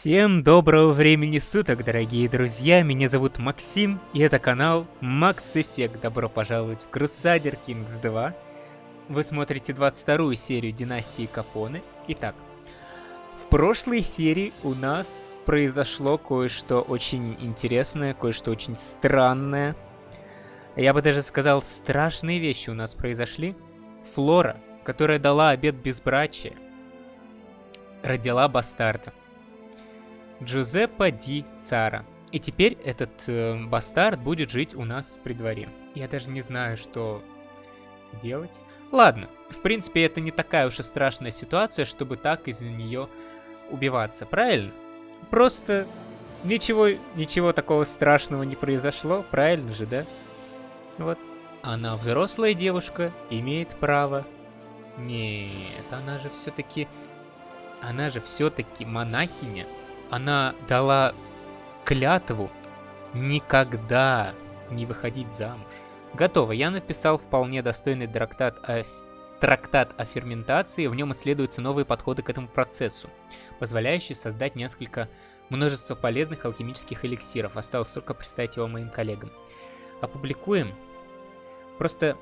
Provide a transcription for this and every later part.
Всем доброго времени суток, дорогие друзья, меня зовут Максим, и это канал Max Effect. Добро пожаловать в Crusader Kings 2. Вы смотрите 22 серию Династии Капоне. Итак, в прошлой серии у нас произошло кое-что очень интересное, кое-что очень странное. Я бы даже сказал, страшные вещи у нас произошли. Флора, которая дала обед безбрачия, родила бастарда. Джузеппе Ди Цара. И теперь этот э, бастард будет жить у нас при дворе. Я даже не знаю, что делать. Ладно, в принципе, это не такая уж и страшная ситуация, чтобы так из-за нее убиваться, правильно? Просто ничего, ничего такого страшного не произошло, правильно же, да? Вот. Она взрослая девушка, имеет право. Нет, она же все-таки... Она же все-таки монахиня она дала клятву никогда не выходить замуж. Готово, я написал вполне достойный трактат о, трактат о ферментации, в нем исследуются новые подходы к этому процессу, позволяющие создать несколько множество полезных алхимических эликсиров. Осталось только представить его моим коллегам. Опубликуем. Просто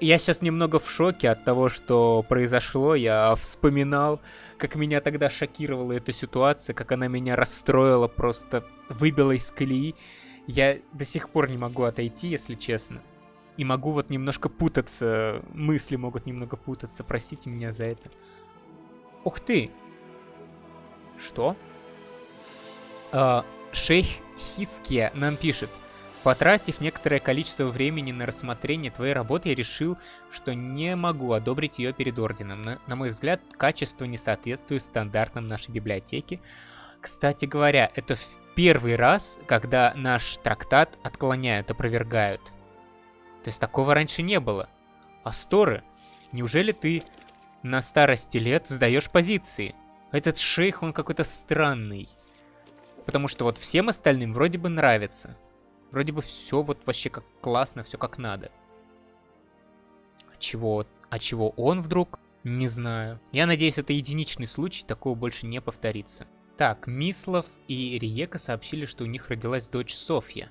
я сейчас немного в шоке от того, что произошло. Я вспоминал, как меня тогда шокировала эта ситуация, как она меня расстроила, просто выбила из колеи. Я до сих пор не могу отойти, если честно. И могу вот немножко путаться, мысли могут немного путаться, простите меня за это. Ух ты! Что? А, шейх Хиския нам пишет. Потратив некоторое количество времени на рассмотрение твоей работы, я решил, что не могу одобрить ее перед орденом. На, на мой взгляд, качество не соответствует стандартам нашей библиотеки. Кстати говоря, это в первый раз, когда наш трактат отклоняют, опровергают. То есть такого раньше не было. Асторы, неужели ты на старости лет сдаешь позиции? Этот шейх, он какой-то странный. Потому что вот всем остальным вроде бы нравится. Вроде бы все вот вообще как классно, все как надо. А чего, а чего он вдруг? Не знаю. Я надеюсь, это единичный случай, такого больше не повторится. Так, Мислов и Риека сообщили, что у них родилась дочь Софья.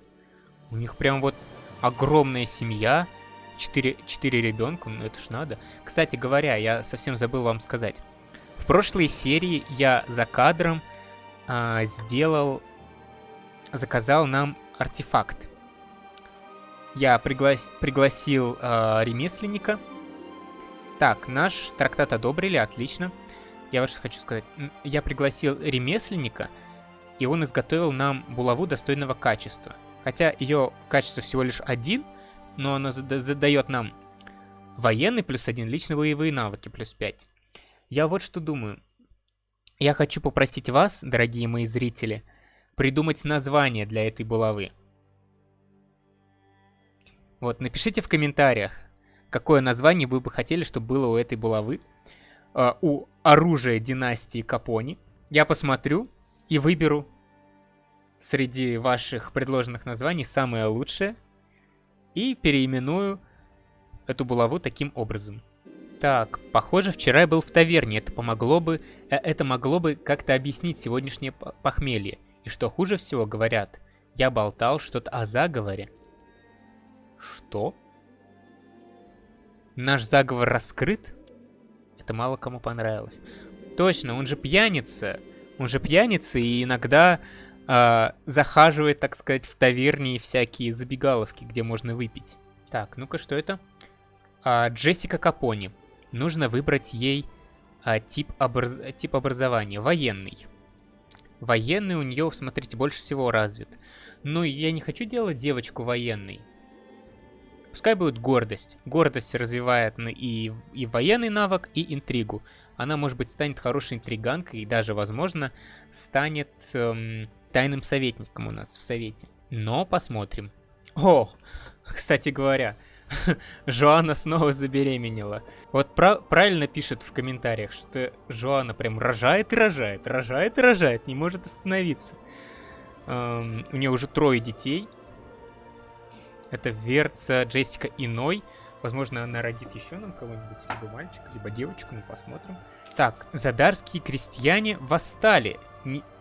У них прям вот огромная семья, четыре, четыре ребенка, ну это ж надо. Кстати говоря, я совсем забыл вам сказать. В прошлой серии я за кадром а, сделал, заказал нам артефакт. Я приглас... пригласил э, ремесленника. Так, наш трактат одобрили, отлично. Я вот что хочу сказать. Я пригласил ремесленника, и он изготовил нам булаву достойного качества. Хотя ее качество всего лишь один, но оно задает нам военный плюс один, лично боевые навыки плюс 5. Я вот что думаю. Я хочу попросить вас, дорогие мои зрители, придумать название для этой булавы. Вот, напишите в комментариях, какое название вы бы хотели, чтобы было у этой булавы. Э, у оружия династии Капони. Я посмотрю и выберу среди ваших предложенных названий самое лучшее. И переименую эту булаву таким образом. Так, похоже, вчера я был в таверне. Это помогло бы... Э, это могло бы как-то объяснить сегодняшнее похмелье. И что хуже всего, говорят, я болтал что-то о заговоре. Что? Наш заговор раскрыт? Это мало кому понравилось. Точно, он же пьяница. Он же пьяница и иногда э, захаживает, так сказать, в таверне и всякие забегаловки, где можно выпить. Так, ну-ка, что это? А, Джессика Капони. Нужно выбрать ей а, тип, образ... тип образования. Военный. Военный у нее, смотрите, больше всего развит. Но я не хочу делать девочку военной. Пускай будет гордость. Гордость развивает и, и военный навык, и интригу. Она, может быть, станет хорошей интриганкой и даже, возможно, станет эм, тайным советником у нас в совете. Но посмотрим. О, кстати говоря, Жоанна снова забеременела. Вот про правильно пишет в комментариях, что Жоанна прям рожает и рожает, рожает и рожает, не может остановиться. Эм, у нее уже трое детей. Это Верца, Джессика Иной. Возможно, она родит еще нам кого-нибудь, либо мальчика, либо девочку, мы посмотрим. Так, задарские крестьяне восстали.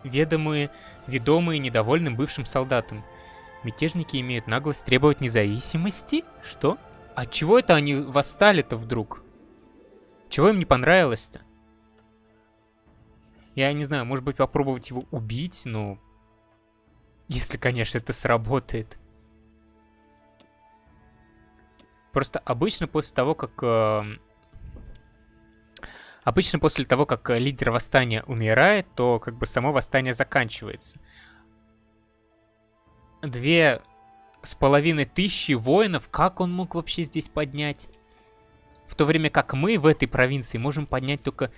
ведомые, ведомые недовольным бывшим солдатам. Мятежники имеют наглость требовать независимости? Что? А чего это они восстали-то вдруг? Чего им не понравилось-то? Я не знаю, может быть попробовать его убить, но... Если, конечно, это сработает. Просто обычно после того, как... Э, обычно после того, как лидер восстания умирает, то как бы само восстание заканчивается две с половиной тысячи воинов, как он мог вообще здесь поднять? В то время как мы в этой провинции можем поднять только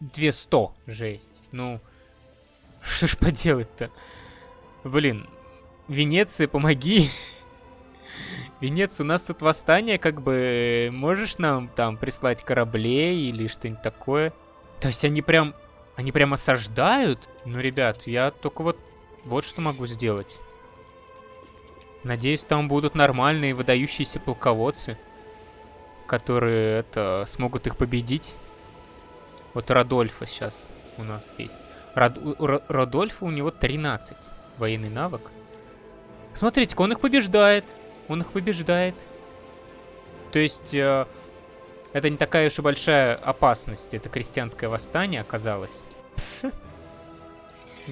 200. Жесть. Ну, что ж поделать-то? Блин, Венеция, помоги. Венеция, у нас тут восстание, как бы, можешь нам там прислать кораблей или что-нибудь такое? То есть они прям, они прям осаждают? Ну, ребят, я только вот, вот что могу сделать. Надеюсь, там будут нормальные выдающиеся полководцы, которые это смогут их победить. Вот Радольфа сейчас у нас здесь. Рад, Радольфа у него 13 военный навык. Смотрите-ка, он их побеждает. Он их побеждает. То есть, э, это не такая уж и большая опасность. Это крестьянское восстание оказалось.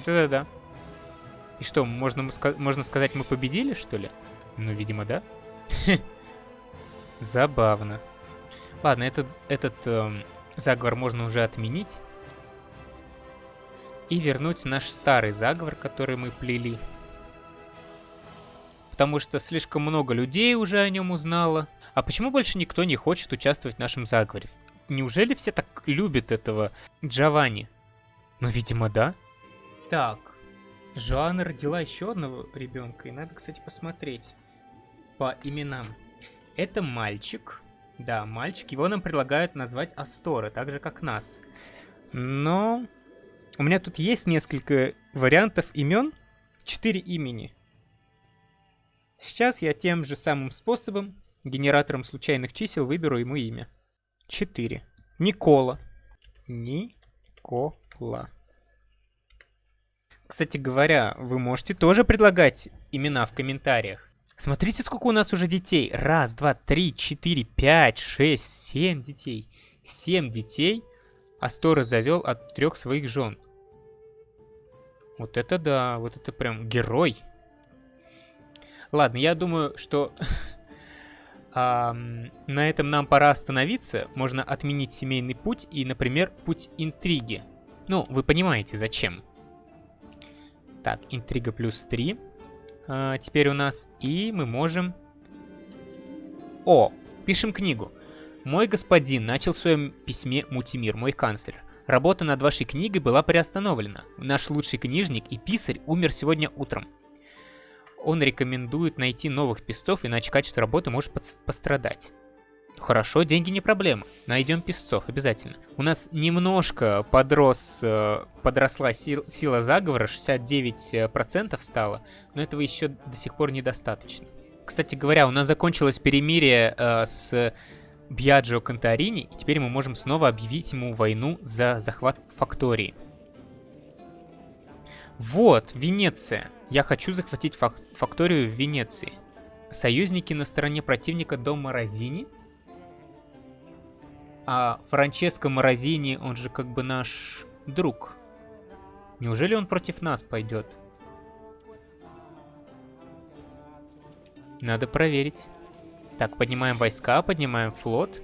Да-да-да. И что, можно, можно сказать, мы победили, что ли? Ну, видимо, да. Забавно. Ладно, этот, этот эм, заговор можно уже отменить. И вернуть наш старый заговор, который мы плели. Потому что слишком много людей уже о нем узнало. А почему больше никто не хочет участвовать в нашем заговоре? Неужели все так любят этого Джованни? Ну, видимо, да. Так, Жоанна родила еще одного ребенка, и надо, кстати, посмотреть по именам. Это мальчик. Да, мальчик. Его нам предлагают назвать Астора, так же, как нас. Но у меня тут есть несколько вариантов имен. Четыре имени. Сейчас я тем же самым способом, генератором случайных чисел, выберу ему имя. Четыре. Никола. Никола. Кстати говоря, вы можете тоже предлагать имена в комментариях. Смотрите, сколько у нас уже детей. Раз, два, три, четыре, пять, шесть, семь детей. Семь детей Астора завел от трех своих жен. Вот это да, вот это прям герой. Ладно, я думаю, что а, на этом нам пора остановиться. Можно отменить семейный путь и, например, путь интриги. Ну, вы понимаете, зачем. Так, интрига плюс 3. А, теперь у нас. И мы можем... О, пишем книгу. Мой господин начал в своем письме Мутимир, мой канцлер. Работа над вашей книгой была приостановлена. Наш лучший книжник и писарь умер сегодня утром. Он рекомендует найти новых писцов, иначе качество работы может пострадать. Хорошо, деньги не проблема. Найдем песцов, обязательно. У нас немножко подрос, э, подросла сил, сила заговора, 69% стало, но этого еще до сих пор недостаточно. Кстати говоря, у нас закончилось перемирие э, с Бьяджио Конторини, и теперь мы можем снова объявить ему войну за захват фактории. Вот, Венеция. Я хочу захватить фак факторию в Венеции. Союзники на стороне противника до Морозини – а Франческо Морозини, он же как бы наш друг. Неужели он против нас пойдет? Надо проверить. Так, поднимаем войска, поднимаем флот.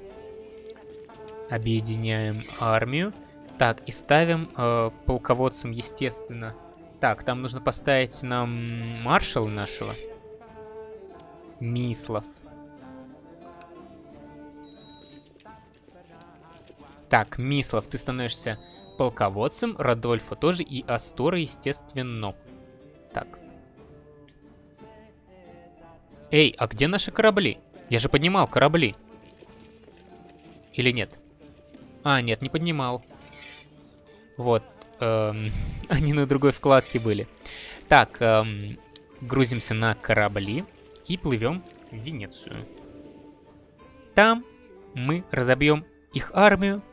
Объединяем армию. Так, и ставим э, полководцем, естественно. Так, там нужно поставить нам маршала нашего. Мислов. Так, Мислов, ты становишься полководцем, Радольфа тоже и Астора, естественно. Так. Эй, а где наши корабли? Я же поднимал корабли. Или нет? А, нет, не поднимал. Вот. Эм, они на другой вкладке были. Так, эм, грузимся на корабли и плывем в Венецию. Там мы разобьем их армию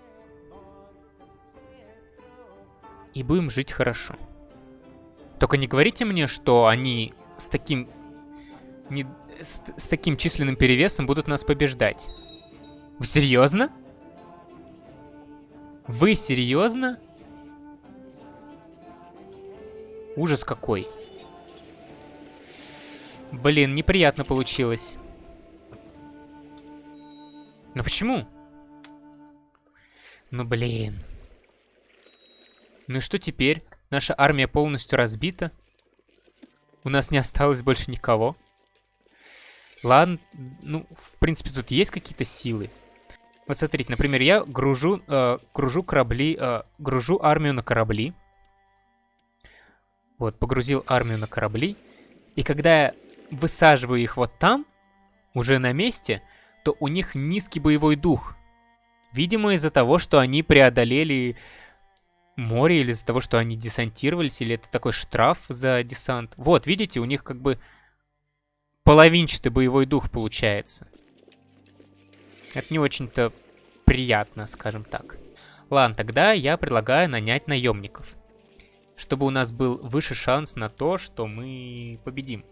И будем жить хорошо. Только не говорите мне, что они с таким... Не, с, с таким численным перевесом будут нас побеждать. Вы серьезно? Вы серьезно? Ужас какой. Блин, неприятно получилось. Ну почему? Ну блин. Ну и что теперь? Наша армия полностью разбита. У нас не осталось больше никого. Ладно, ну, в принципе, тут есть какие-то силы. Вот смотрите, например, я гружу, э, гружу корабли, э, гружу армию на корабли. Вот, погрузил армию на корабли. И когда я высаживаю их вот там, уже на месте, то у них низкий боевой дух. Видимо, из-за того, что они преодолели море, или из-за того, что они десантировались, или это такой штраф за десант. Вот, видите, у них как бы половинчатый боевой дух получается. Это не очень-то приятно, скажем так. Ладно, тогда я предлагаю нанять наемников. Чтобы у нас был выше шанс на то, что мы победим.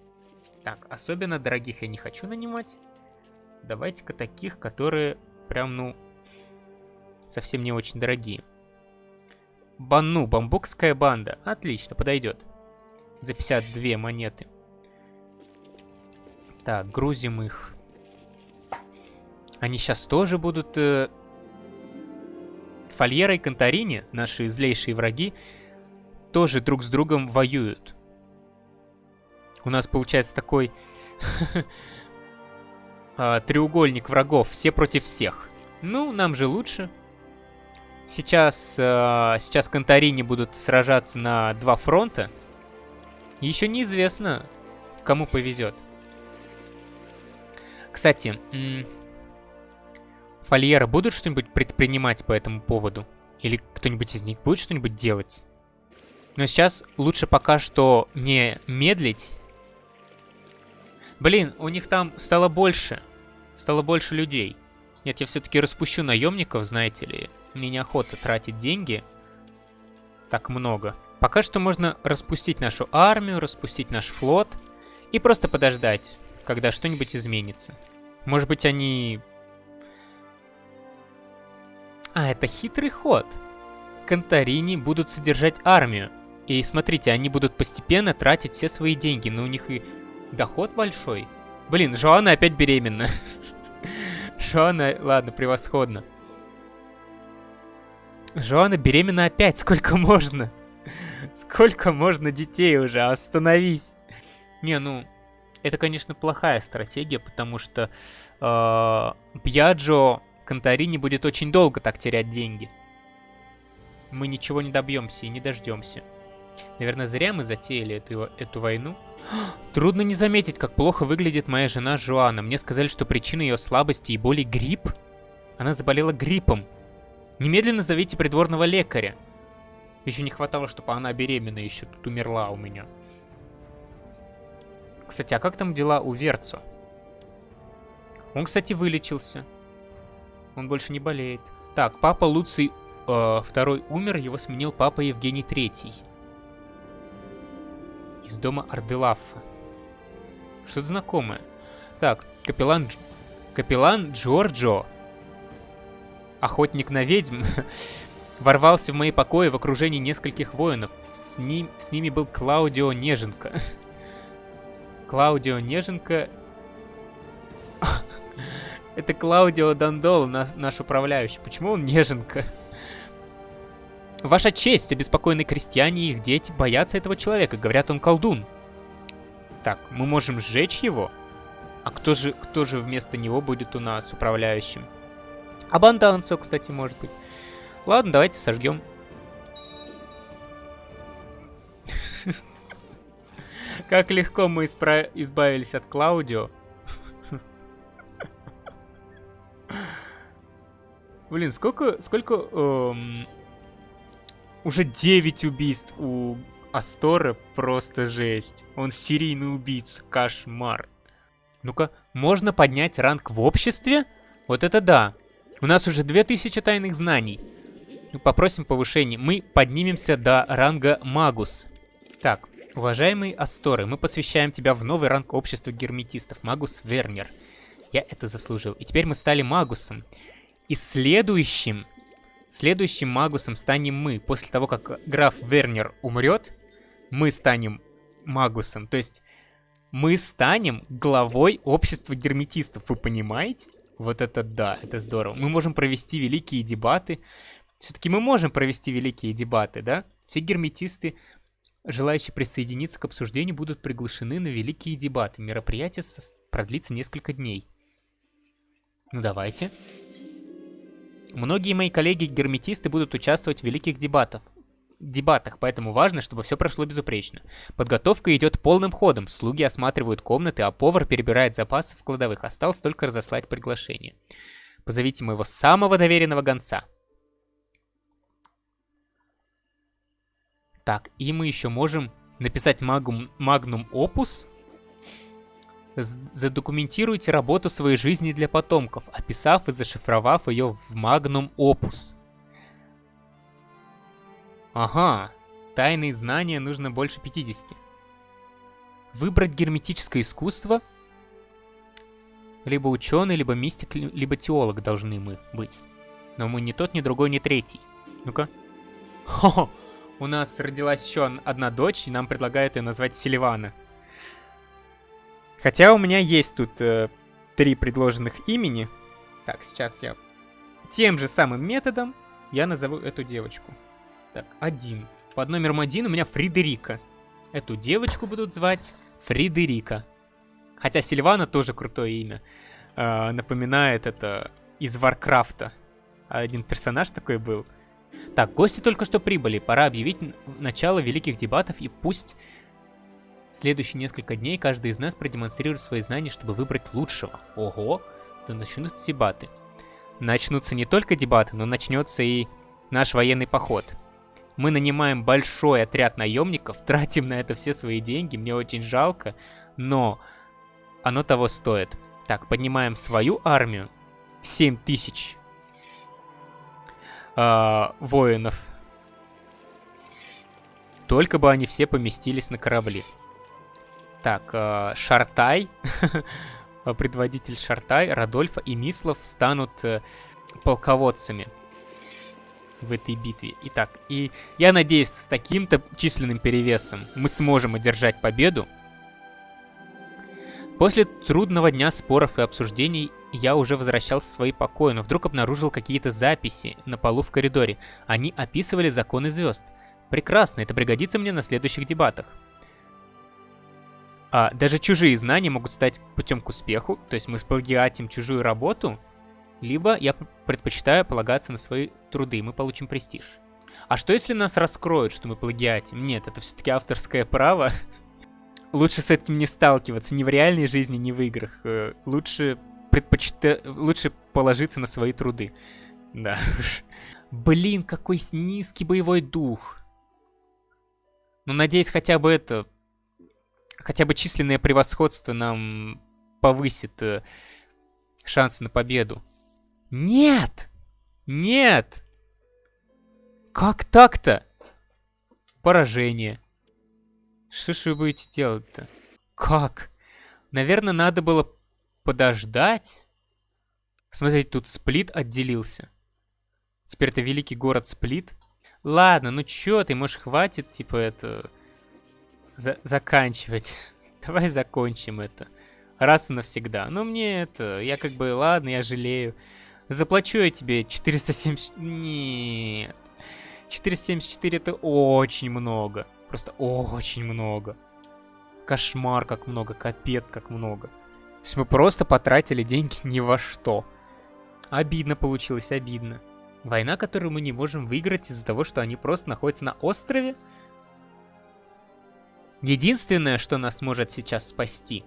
Так, особенно дорогих я не хочу нанимать. Давайте-ка таких, которые прям, ну, совсем не очень дорогие. Банну, бамбукская банда. Отлично, подойдет. За 52 монеты. Так, грузим их. Они сейчас тоже будут... Э... Фольера и Конторини, наши злейшие враги, тоже друг с другом воюют. У нас получается такой а, треугольник врагов, все против всех. Ну, нам же лучше. Сейчас, э, сейчас Конторини будут сражаться на два фронта. Еще неизвестно, кому повезет. Кстати, Фольера будут что-нибудь предпринимать по этому поводу? Или кто-нибудь из них будет что-нибудь делать? Но сейчас лучше пока что не медлить. Блин, у них там стало больше. Стало больше людей. Нет, я все-таки распущу наемников, знаете ли. Мне неохота тратить деньги. Так много. Пока что можно распустить нашу армию, распустить наш флот. И просто подождать, когда что-нибудь изменится. Может быть, они а, это хитрый ход. Конторини будут содержать армию. И смотрите, они будут постепенно тратить все свои деньги, но у них и доход большой. Блин, Жоанна опять беременна. Жоанна, ладно, превосходно. Жоанна беременна опять, сколько можно? Сколько можно детей уже? Остановись. Не, ну, это, конечно, плохая стратегия, потому что э, Бьяджо Конторини будет очень долго так терять деньги. Мы ничего не добьемся и не дождемся. Наверное, зря мы затеяли эту, эту войну. Трудно не заметить, как плохо выглядит моя жена Жуана. Мне сказали, что причина ее слабости и боли грипп. Она заболела гриппом. Немедленно зовите придворного лекаря. Еще не хватало, чтобы она беременна еще тут умерла у меня. Кстати, а как там дела у Верцо? Он, кстати, вылечился. Он больше не болеет. Так, папа Луций э, второй умер, его сменил папа Евгений третий. Из дома Арделафа. Что-то знакомое. Так, капеллан, Дж... капеллан Джорджо, охотник на ведьм, ворвался в мои покои в окружении нескольких воинов. С, ним, с ними был Клаудио Неженко. Клаудио Неженко это Клаудио Дандол, наш, наш управляющий. Почему он неженка? Ваша честь, обеспокоенные крестьяне и их дети боятся этого человека. Говорят, он колдун. Так, мы можем сжечь его? А кто же, кто же вместо него будет у нас управляющим? Абандансо, кстати, может быть. Ладно, давайте сожгем. Как легко мы избавились от Клаудио. Блин, сколько... Сколько... Эм, уже 9 убийств у Астора. Просто жесть. Он серийный убийца. Кошмар. Ну-ка, можно поднять ранг в обществе? Вот это да. У нас уже 2000 тайных знаний. попросим повышения. Мы поднимемся до ранга Магус. Так, уважаемый Асторы, мы посвящаем тебя в новый ранг общества герметистов. Магус Вернер. Я это заслужил. И теперь мы стали Магусом. И следующим, следующим Магусом станем мы. После того, как граф Вернер умрет, мы станем Магусом. То есть мы станем главой общества герметистов. Вы понимаете? Вот это да, это здорово. Мы можем провести великие дебаты. Все-таки мы можем провести великие дебаты, да? Все герметисты, желающие присоединиться к обсуждению, будут приглашены на великие дебаты. Мероприятие продлится несколько дней. Ну давайте. Многие мои коллеги-герметисты будут участвовать в великих дебатах дебатах, поэтому важно, чтобы все прошло безупречно. Подготовка идет полным ходом, слуги осматривают комнаты, а повар перебирает запасы в кладовых. Осталось только разослать приглашение. Позовите моего самого доверенного гонца. Так, и мы еще можем написать магум, Magnum Opus. Задокументируйте работу своей жизни для потомков, описав и зашифровав ее в Magnum Opus. Ага, тайные знания нужно больше 50. Выбрать герметическое искусство. Либо ученый, либо мистик, либо теолог должны мы быть. Но мы ни тот, ни другой, ни третий. Ну-ка. Хо-хо! У нас родилась еще одна дочь, и нам предлагают ее назвать Селивана. Хотя у меня есть тут э, три предложенных имени. Так, сейчас я тем же самым методом я назову эту девочку. Так, один. Под номером один у меня Фридерика. Эту девочку будут звать Фридерика. Хотя Сильвана тоже крутое имя. Э, напоминает это из Варкрафта. Один персонаж такой был. Так, гости только что прибыли. Пора объявить начало великих дебатов и пусть следующие несколько дней каждый из нас продемонстрирует свои знания, чтобы выбрать лучшего. Ого, то начнутся дебаты. Начнутся не только дебаты, но начнется и наш военный поход. Мы нанимаем большой отряд наемников, тратим на это все свои деньги, мне очень жалко, но оно того стоит. Так, поднимаем свою армию. 7 тысяч э, воинов. Только бы они все поместились на корабли. Так, э, Шартай, предводитель Шартай, Радольфа и Мислов станут э, полководцами в этой битве. Итак, и я надеюсь, с таким-то численным перевесом мы сможем одержать победу. После трудного дня споров и обсуждений я уже возвращался в свои покои, но вдруг обнаружил какие-то записи на полу в коридоре. Они описывали законы звезд. Прекрасно, это пригодится мне на следующих дебатах. А, даже чужие знания могут стать путем к успеху, то есть мы сплагиатим чужую работу, либо я предпочитаю полагаться на свои труды, и мы получим престиж. А что если нас раскроют, что мы плагиатим? Нет, это все-таки авторское право. Лучше с этим не сталкиваться ни в реальной жизни, ни в играх. Э, лучше предпочитаю... Лучше положиться на свои труды. Да Блин, какой низкий боевой дух. Ну, надеюсь, хотя бы это... Хотя бы численное превосходство нам повысит э, шансы на победу. Нет! Нет! Как так-то? Поражение. Что ж вы будете делать-то? Как? Наверное, надо было подождать. Смотрите, тут Сплит отделился. Теперь это великий город Сплит. Ладно, ну чё ты, может хватит, типа, это... За заканчивать. Давай закончим это. Раз и навсегда. Но мне это... Я как бы, ладно, я жалею. Заплачу я тебе 470... Нет. 474 это очень много. Просто очень много. Кошмар как много, капец как много. То есть мы просто потратили деньги ни во что. Обидно получилось, обидно. Война, которую мы не можем выиграть из-за того, что они просто находятся на острове. Единственное, что нас может сейчас спасти,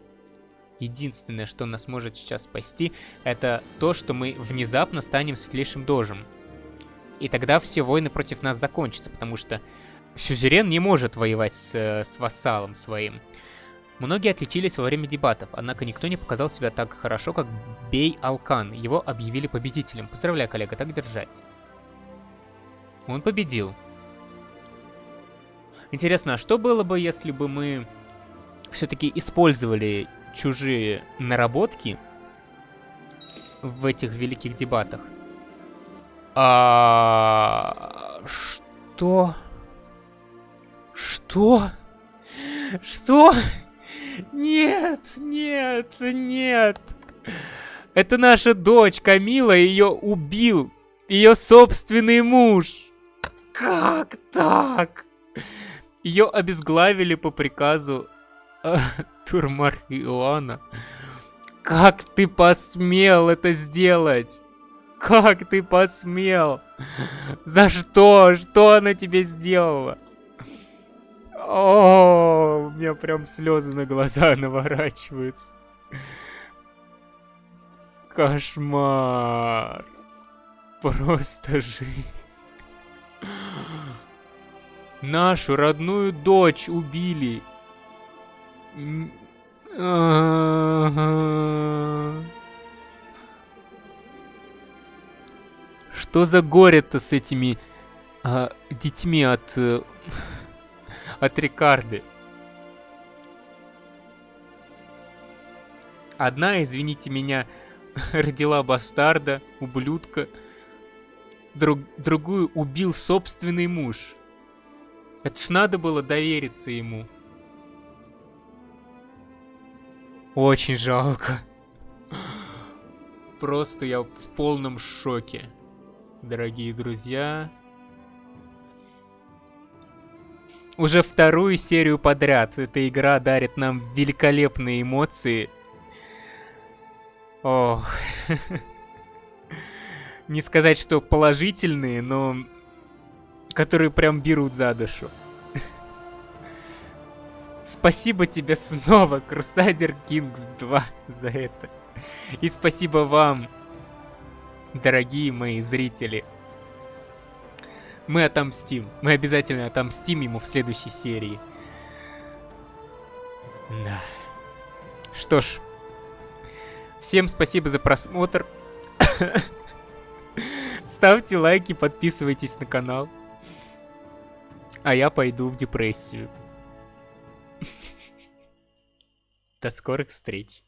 Единственное, что нас может сейчас спасти, это то, что мы внезапно станем светлейшим дожем. И тогда все войны против нас закончатся, потому что Сюзерен не может воевать с, с вассалом своим. Многие отличились во время дебатов, однако никто не показал себя так хорошо, как Бей Алкан. Его объявили победителем. Поздравляю, коллега, так держать. Он победил. Интересно, а что было бы, если бы мы все-таки использовали чужие наработки в этих великих дебатах? А... Что? Что? Что? Нет, нет, нет. Это наша дочь Камила, ее убил ее собственный муж. Как так? Ее обезглавили по приказу э, Турмар Как ты посмел это сделать? Как ты посмел? За что? Что она тебе сделала? О, у меня прям слезы на глаза наворачиваются. Кошмар. Просто жесть. Нашу родную дочь убили. Что за горе-то с этими а, детьми от... Э, от Рикарды. Одна, извините меня, родила бастарда, ублюдка. Друг, другую убил собственный муж. Это ж надо было довериться ему. Очень жалко. Просто я в полном шоке. Дорогие друзья. Уже вторую серию подряд эта игра дарит нам великолепные эмоции. Ох. Не сказать, что положительные, но которые прям берут за душу. Спасибо тебе снова, Crusader Kings 2, за это. И спасибо вам, дорогие мои зрители. Мы отомстим. Мы обязательно отомстим ему в следующей серии. Да. Что ж. Всем спасибо за просмотр. Ставьте лайки, подписывайтесь на канал. А я пойду в депрессию. До скорых встреч.